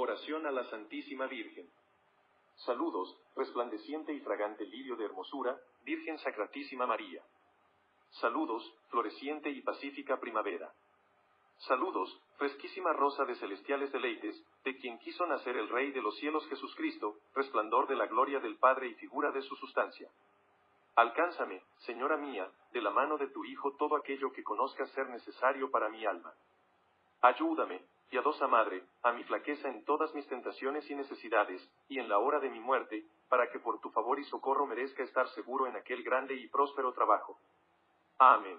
Oración a la Santísima Virgen. Saludos, resplandeciente y fragante lirio de hermosura, Virgen Sacratísima María. Saludos, floreciente y pacífica primavera. Saludos, fresquísima rosa de celestiales deleites, de quien quiso nacer el Rey de los cielos Jesucristo, resplandor de la gloria del Padre y figura de su sustancia. Alcánzame, Señora mía, de la mano de tu Hijo todo aquello que conozcas ser necesario para mi alma. Ayúdame, piadosa Madre, a mi flaqueza en todas mis tentaciones y necesidades, y en la hora de mi muerte, para que por tu favor y socorro merezca estar seguro en aquel grande y próspero trabajo. Amén.